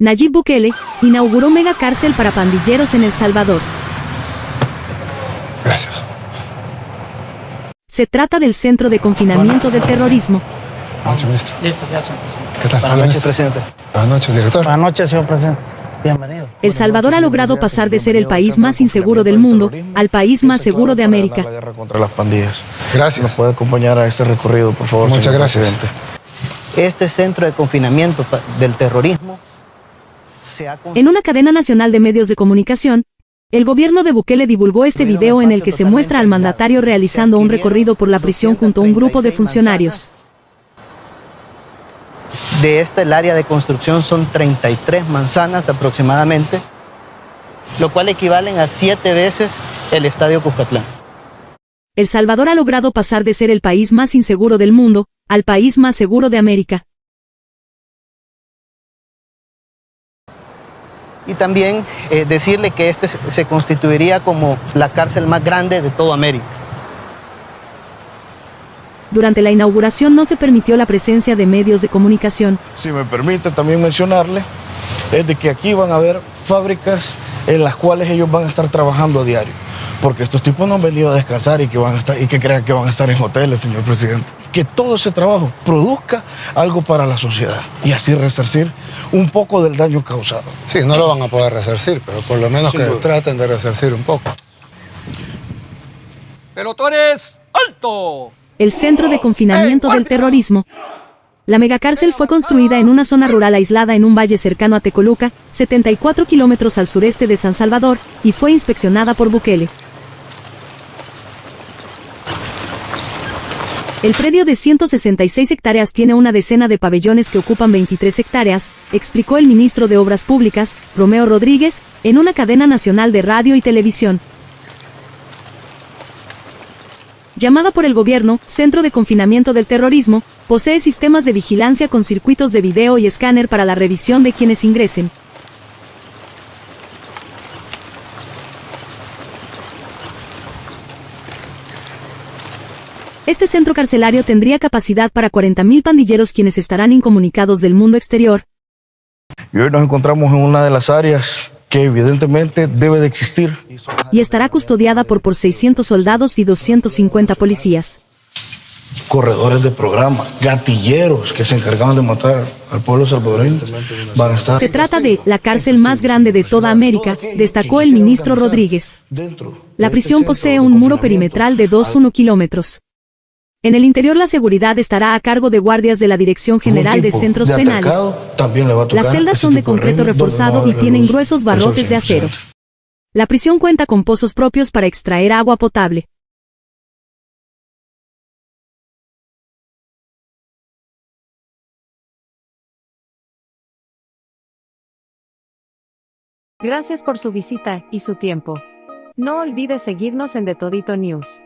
Nayib Bukele inauguró mega cárcel para pandilleros en El Salvador. Gracias. Se trata del Centro de Confinamiento del Terrorismo. Buenas noches, ministro. Listo, ya son presidente. ¿Qué tal? Buenas noches, presidente. Buenas noches, director. Buenas noches, señor presidente. Bienvenido. El Salvador ha logrado pasar de ser el país más inseguro del mundo al país más seguro de América. La guerra contra las pandillas. ¿Nos Gracias. puede acompañar a este recorrido, por favor? Muchas señor gracias. presidente? Este centro de confinamiento del terrorismo se ha En una cadena nacional de medios de comunicación, el gobierno de Bukele divulgó este video en el que se muestra al mandatario realizando un recorrido por la prisión junto a un grupo de funcionarios. de esta el área de construcción son 33 manzanas aproximadamente, lo cual equivalen a siete veces el estadio Cuscatlán. El Salvador ha logrado pasar de ser el país más inseguro del mundo al país más seguro de América. Y también eh, decirle que este se se constituiría como la cárcel más grande de toda América. Durante la inauguración no se permitió la presencia de medios de comunicación. Si me permite también mencionarle, es de que aquí van a haber fábricas en las cuales ellos van a estar trabajando a diario. Porque estos tipos no han venido a descansar y que, van a estar, y que crean que van a estar en hoteles, señor presidente. Que todo ese trabajo produzca algo para la sociedad y así resarcir un poco del daño causado. Sí, no lo van a poder resarcir, pero por lo menos Sin que duda. traten de resarcir un poco. Pelotones, alto. El Centro de Confinamiento del Terrorismo. La megacárcel fue construida en una zona rural aislada en un valle cercano a Tecoluca, 74 kilómetros al sureste de San Salvador, y fue inspeccionada por Bukele. El predio de 166 hectáreas tiene una decena de pabellones que ocupan 23 hectáreas, explicó el ministro de Obras Públicas, Romeo Rodríguez, en una cadena nacional de radio y televisión. Llamada por el gobierno, Centro de Confinamiento del Terrorismo, posee sistemas de vigilancia con circuitos de video y escáner para la revisión de quienes ingresen. Este centro carcelario tendría capacidad para 40.000 pandilleros quienes estarán incomunicados del mundo exterior, Y hoy nos encontramos en una de las áreas que evidentemente debe de existir. y estará custodiada por por 600 soldados y 250 policías. Corredores de programa, gatilleros que se encargaban de matar al pueblo salvadoreño van a estar Se trata de la cárcel más grande de toda América, destacó el ministro Rodríguez. La este prisión posee un muro perimetral de 2,1 kilómetros. En el interior la seguridad estará a cargo de guardias de la Dirección General de Centros de Penales. atacado también le va a tocar Las celdas son de concreto reforzado y tienen luz. gruesos Eso barrotes de acero. 100%. La prisión cuenta con pozos propios para extraer agua potable. Gracias por su visita y su tiempo. No olvide seguirnos en The Todito News.